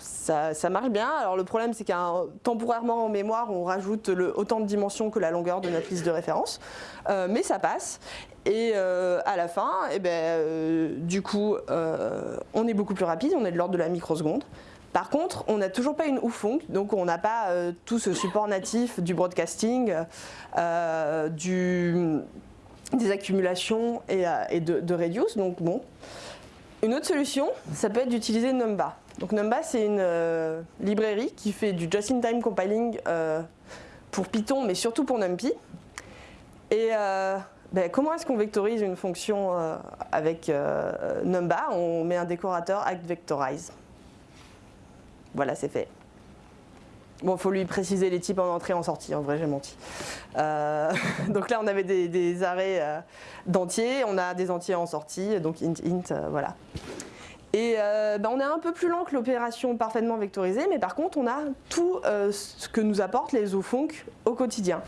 ça, marche bien. Alors le problème c'est qu'un temporairement en mémoire on rajoute autant de dimensions que la longueur de notre liste de référence, euh, mais ça passe. Et euh, à la fin, eh ben, euh, du coup, on est beaucoup plus rapide, on est de l'ordre de la microseconde. Par contre, on n'a toujours pas une OUFONC, donc on n'a pas tout ce support natif du broadcasting, des accumulations et, de, de, reduce. Donc bon, une autre solution, ça peut être d'utiliser Numba. Donc Numba, c'est une euh, librairie qui fait du just-in-time compiling euh, pour Python, mais surtout pour NumPy. Et euh, ben, comment est-ce qu'on vectorise une fonction avec Numba? On met un décorateur ActVectorize. Voilà, c'est fait. Bon, faut lui préciser les types en entrée et en sortie, en vrai j'ai menti. Euh, donc là on avait des, arrêts euh, d'entiers, on a des entiers en sortie, donc int int, euh, voilà. Et ben, on est un peu plus lent que l'opération parfaitement vectorisée, mais par contre on a tout ce que nous apportent les ofunc au quotidien.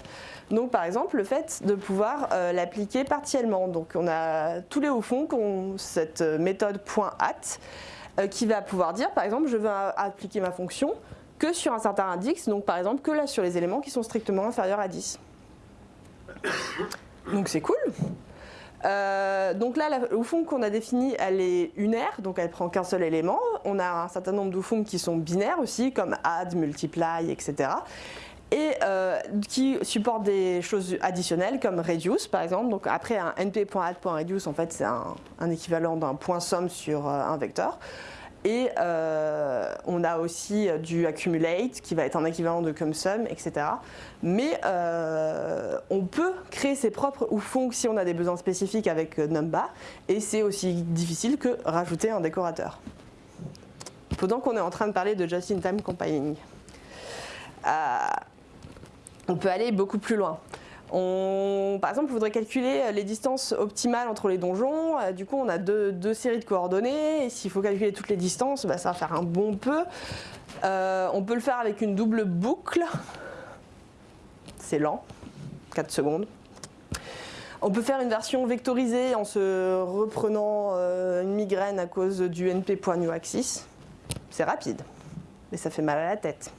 Donc par exemple le fait de pouvoir l'appliquer partiellement. Donc on a tous les ofunc ont cette méthode .at qui va pouvoir dire par exemple je veux appliquer ma fonction que sur un certain index, donc par exemple que là sur les éléments qui sont strictement inférieurs à 10. Donc c'est cool. Euh, donc là, la qu'on a définie, elle est unaire, donc elle prend qu'un seul élément. On a un certain nombre d'oufons qui sont binaires aussi, comme add, multiply, etc. et qui supporte des choses additionnelles comme reduce par exemple. Donc après un np.add.reduce, en fait c'est un, un, équivalent d'un point somme sur un vecteur. Et euh, on a aussi du accumulate qui va être un équivalent de CumSum, etc. Mais euh, on peut créer ses propres OUFONG si on a des besoins spécifiques avec Numba. Et c'est aussi difficile que rajouter un décorateur. Pendant qu'on est en train de parler de just-in-time compiling, euh, on peut aller beaucoup plus loin. Par exemple, on voudrait calculer les distances optimales entre les donjons. Euh, du coup, on a deux, séries de coordonnées. Et s'il faut calculer toutes les distances, bah, ça va faire un bon peu. Euh, on peut le faire avec une double boucle. C'est lent, 4 secondes. On peut faire une version vectorisée en se reprenant euh, une migraine à cause du np.newAxis. C'est rapide, mais ça fait mal à la tête.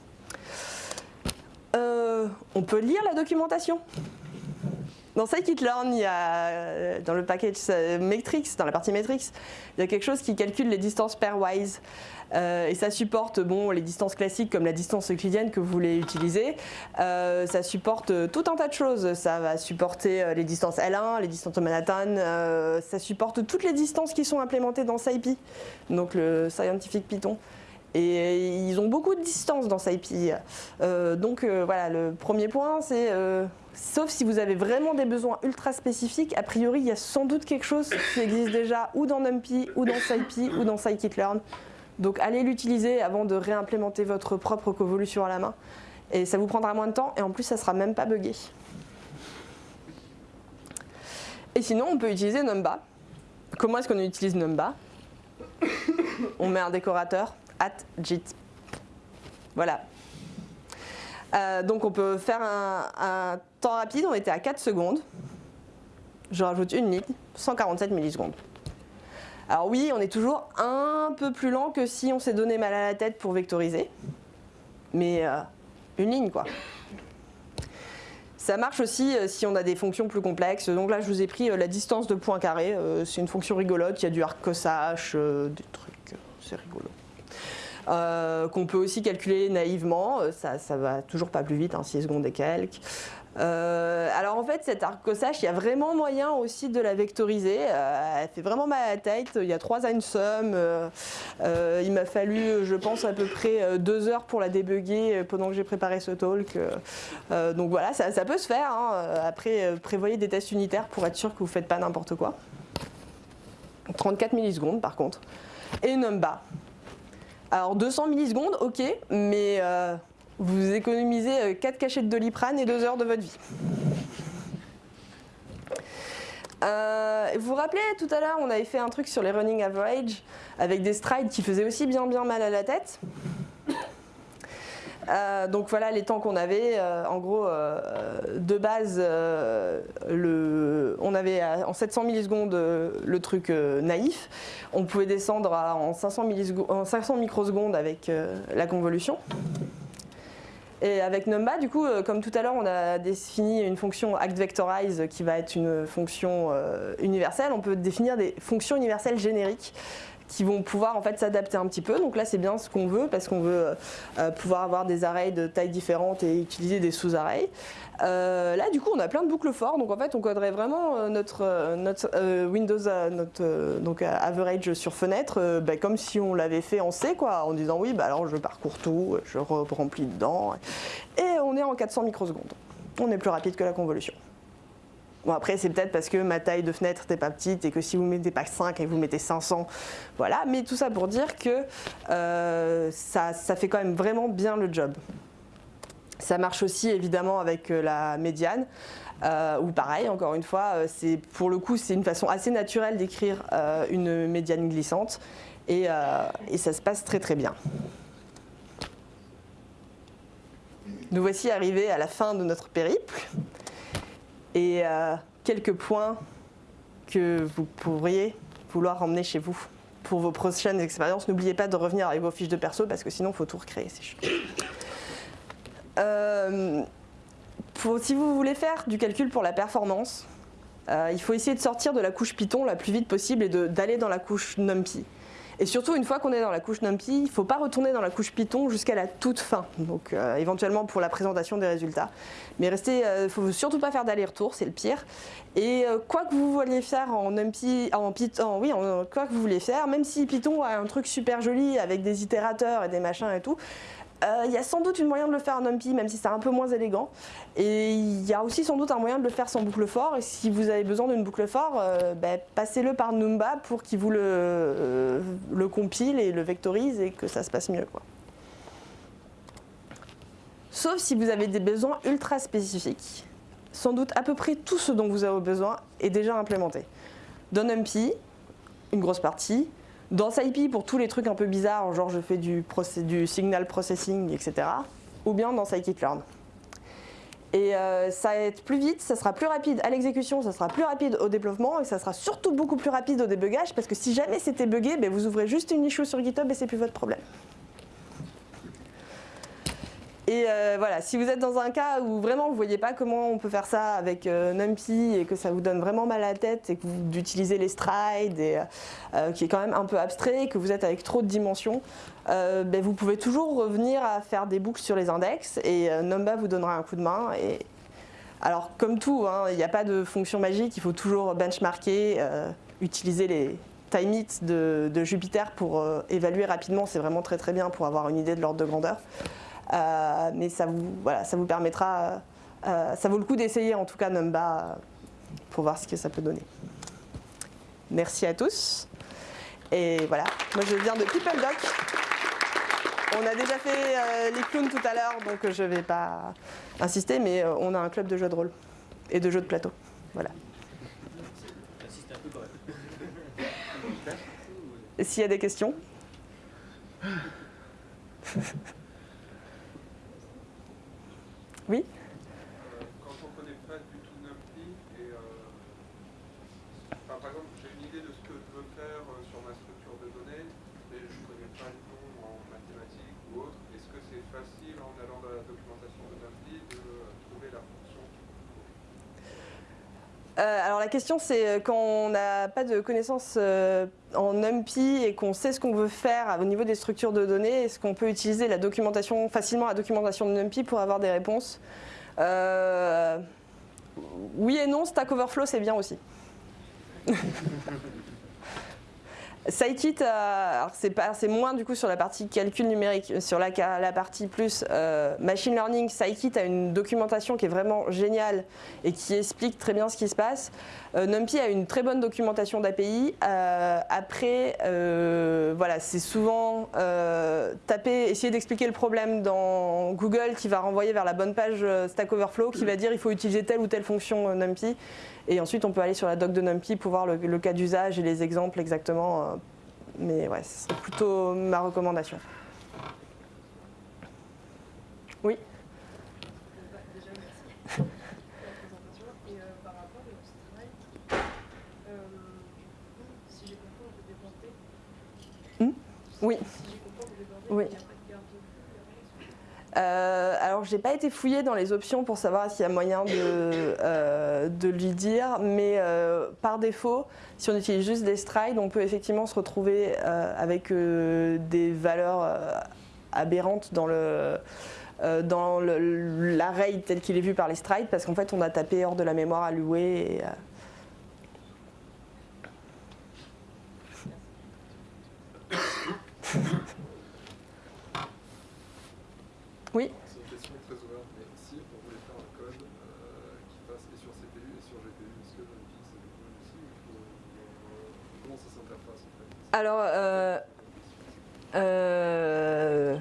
on peut lire la documentation. Dans scikit-learn, euh, dans le package euh, Metrix, dans la partie Metrix, il y a quelque chose qui calcule les distances pairwise. Euh, et ça supporte bon, les distances classiques comme la distance euclidienne que vous voulez utiliser. ça supporte tout un tas de choses. Ça va supporter les distances L1, les distances de Manhattan. ça supporte toutes les distances qui sont implémentées dans SciPy, donc le Scientific Python. Et ils ont beaucoup de distance dans SciPy. donc voilà, le premier point, c'est Sauf si vous avez vraiment des besoins ultra spécifiques, a priori il y a sans doute quelque chose qui existe déjà ou dans NumPy, ou dans SciPy, ou dans scikit-learn. Donc allez l'utiliser avant de réimplémenter votre propre convolution à la main. Et ça vous prendra moins de temps et en plus ça sera même pas buggé. Et sinon on peut utiliser Numba. Comment est-ce qu'on utilise Numba? On met un décorateur, at JIT. Voilà, euh, donc on peut faire un, temps rapide, on était à 4 secondes. Je rajoute une ligne, 147 millisecondes. Alors oui, on est toujours un peu plus lent que si on s'est donné mal à la tête pour vectoriser. Mais euh, une ligne quoi. Ça marche aussi euh, si on a des fonctions plus complexes. Donc là, je vous ai pris la distance de point carré. c'est une fonction rigolote, il y a du arc cosache, des trucs, c'est rigolo. Euh, qu'on peut aussi calculer naïvement, euh, ça, ça va toujours pas plus vite, 6 hein, secondes et quelques. Euh, alors en fait, cette arc-cossage, il y a vraiment moyen aussi de la vectoriser. elle fait vraiment mal à la tête. Il y a trois einsum. il m'a fallu, je pense, à peu près deux heures pour la débugger pendant que j'ai préparé ce talk. donc voilà, ça, peut se faire. Hein. Après, prévoyez des tests unitaires pour être sûr que vous ne faites pas n'importe quoi. 34 millisecondes par contre. Et numba. Alors 200 millisecondes, ok, mais euh, vous économisez 4 euh, cachettes de Doliprane et 2 heures de votre vie. Euh, vous vous rappelez tout à l'heure, on avait fait un truc sur les running average avec des strides qui faisaient aussi bien bien mal à la tête? Euh, donc voilà les temps qu'on avait. Euh, en gros, euh, de base, on avait en 700 millisecondes le truc naïf. On pouvait descendre en, 500 en 500 microsecondes avec la convolution. Et avec Numba, du coup, comme tout à l'heure, on a défini une fonction ActVectorize qui va être une fonction universelle. On peut définir des fonctions universelles génériques qui vont pouvoir en fait s'adapter un petit peu. Donc là, c'est bien ce qu'on veut parce qu'on veut euh, pouvoir avoir des arrays de tailles différentes et utiliser des sous-arrays. Euh, là, du coup, on a plein de boucles forts. Donc en fait, on coderait vraiment euh, notre, notre Windows, notre donc average sur fenêtre, bah, comme si on l'avait fait en C, quoi, en disant oui, bah, alors je parcours tout, je remplis dedans, et on est en 400 microsecondes. On est plus rapide que la convolution. Bon après c'est peut-être parce que ma taille de fenêtre n'est pas petite et que si vous mettez pas 5 et vous mettez 500, voilà. Mais tout ça pour dire que euh, ça, fait quand même vraiment bien le job. Ça marche aussi évidemment avec euh, la médiane. Euh, ou pareil, encore une fois, pour le coup c'est une façon assez naturelle d'écrire une médiane glissante et, et, ça se passe très très bien. Nous voici arrivés à la fin de notre périple et euh, quelques points que vous pourriez vouloir emmener chez vous pour vos prochaines expériences. N'oubliez pas de revenir avec vos fiches de perso parce que sinon il faut tout recréer, c'est chiant. Euh, si vous voulez faire du calcul pour la performance, euh, il faut essayer de sortir de la couche Python la plus vite possible et d'aller dans la couche NumPy. Et surtout, une fois qu'on est dans la couche NumPy, il ne faut pas retourner dans la couche Python jusqu'à la toute fin, donc euh, éventuellement pour la présentation des résultats. Mais restez, euh, faut surtout pas faire d'aller-retour, c'est le pire. Et euh, quoi que vous vouliez faire en NumPy, en Python, oui, quoi que vous voulez faire, même si Python a un truc super joli avec des itérateurs et des machins et tout, il y a sans doute une moyen de le faire en NumPy, même si c'est un peu moins élégant. Et il y a aussi sans doute un moyen de le faire sans boucle fort. Et si vous avez besoin d'une boucle fort, euh, ben, passez-le par Numba pour qu'il vous le, euh, le, compile et le vectorise et que ça se passe mieux. Sauf si vous avez des besoins ultra spécifiques. Sans doute à peu près tout ce dont vous avez besoin est déjà implémenté. Dans NumPy, une grosse partie, dans SciPy, pour tous les trucs un peu bizarres, genre je fais du, signal processing, etc. Ou bien dans scikit-learn. Et euh, ça va être plus vite, ça sera plus rapide à l'exécution, ça sera plus rapide au développement et ça sera surtout beaucoup plus rapide au débugage parce que si jamais c'était buggé, ben vous ouvrez juste une issue sur GitHub et c'est plus votre problème. Et euh, voilà, si vous êtes dans un cas où vraiment vous ne voyez pas comment on peut faire ça avec euh, NumPy et que ça vous donne vraiment mal à la tête et que vous utilisez les strides et euh, qui est quand même un peu abstrait, que vous êtes avec trop de dimensions, ben vous pouvez toujours revenir à faire des boucles sur les index et Numba vous donnera un coup de main. Et... Alors comme tout, hein, il n'y a pas de fonction magique, il faut toujours benchmarker, utiliser les time hits de, Jupyter pour évaluer rapidement, c'est vraiment très très bien pour avoir une idée de l'ordre de grandeur. Euh, mais ça vous, voilà, ça vous permettra, euh, ça vaut le coup d'essayer en tout cas Numba pour voir ce que ça peut donner. Merci à tous. Et voilà, moi je viens de PeopleDoc. On a déjà fait euh, les clowns tout à l'heure, donc je ne vais pas insister, mais on a un club de jeux de rôle et de jeux de plateau. Voilà. S'il y a des questions? Oui.
Euh, Quand on ne connaît pas du tout NumPy, et, euh, par exemple, j'ai une idée de ce que je veux faire euh, sur ma structure de données, mais je ne connais pas le nom en mathématiques ou autre, est-ce que c'est facile en allant dans la documentation de NumPy de trouver la fonction
alors la question c'est quand on n'a pas de connaissances en NumPy et qu'on sait ce qu'on veut faire au niveau des structures de données, est-ce qu'on peut utiliser la documentation, facilement la documentation de NumPy pour avoir des réponses euh, Oui et non, Stack Overflow c'est bien aussi. Scikit, euh, c'est moins du coup sur la partie calcul numérique, sur la, partie plus euh, machine learning, Scikit a une documentation qui est vraiment géniale et qui explique très bien ce qui se passe. Euh, NumPy a une très bonne documentation d'API. après, voilà, c'est souvent taper, essayer d'expliquer le problème dans Google qui va renvoyer vers la bonne page Stack Overflow qui va dire il faut utiliser telle ou telle fonction NumPy. Et ensuite, on peut aller sur la doc de NumPy pour voir le, cas d'usage et les exemples exactement. Euh, mais ouais, c'est plutôt ma recommandation. Oui Oui. Oui. Euh, alors, j'ai pas été fouillée dans les options pour savoir s'il y a moyen de, euh, lui dire, mais euh, par défaut, si on utilise juste des strides, on peut effectivement se retrouver avec des valeurs aberrantes dans l'array tel qu'il est vu par les strides, parce qu'en fait, on a tapé hors de la mémoire allouée. Et, Oui
C'est une question très ouverte, mais si on voulait faire un code euh, qui passe et sur CPU et sur GPU, est-ce que NumPy c'est possible aussi ou euh, comment ça s'interface en fait?
Alors, euh, euh,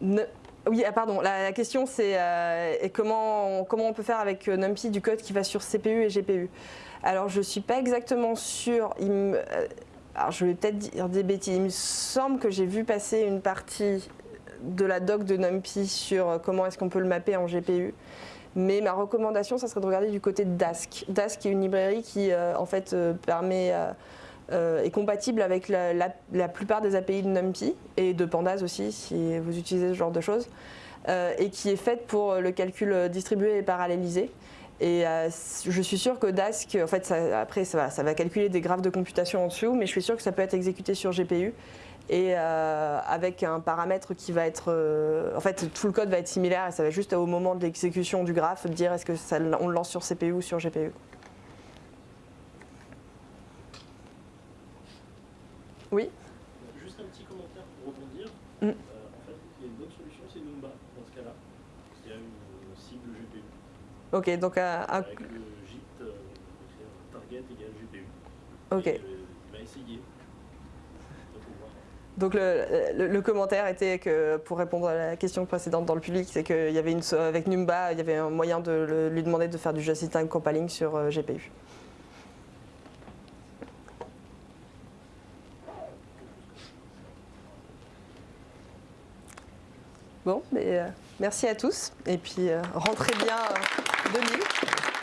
ne, oui, ah, pardon, la, la question c'est euh, comment, comment on peut faire avec euh, NumPy du code qui va sur CPU et GPU Alors, je ne suis pas exactement sûre. Il me, alors, je vais peut-être dire des bêtises. Il me semble que j'ai vu passer une partie de la doc de NumPy sur euh, comment est-ce qu'on peut le mapper en GPU. Mais ma recommandation, ça serait de regarder du côté de Dask. Dask est une librairie qui, euh, en fait, euh, permet, est compatible avec la, plupart des API de NumPy et de Pandas aussi, si vous utilisez ce genre de choses, et qui est faite pour le calcul distribué et parallélisé. Et je suis sûre que Dask, en fait, après, ça va, ça va calculer des graphes de computation en dessous, mais je suis sûre que ça peut être exécuté sur GPU et euh, avec un paramètre qui va être... euh, en fait, tout le code va être similaire et ça va juste au moment de l'exécution du graphe dire est-ce que ça, on le lance sur CPU ou sur GPU. Oui
Juste un petit commentaire pour rebondir.
Mm.
Euh, en fait, il y a une bonne solution, c'est Numba dans ce cas-là. Il y a une cible GPU
Ok, donc euh, un-
avec le JIT, euh, target égale GPU.
Ok.
Et, euh, il m'a essayé. Donc, on voit.
Donc le, commentaire était que pour répondre à la question précédente dans le public, c'est qu'il y avait une avec Numba, il y avait un moyen de lui demander de faire du just-in-time compiling sur euh, GPU. Bon, mais euh, merci à tous et puis euh, rentrez bien euh, 2000.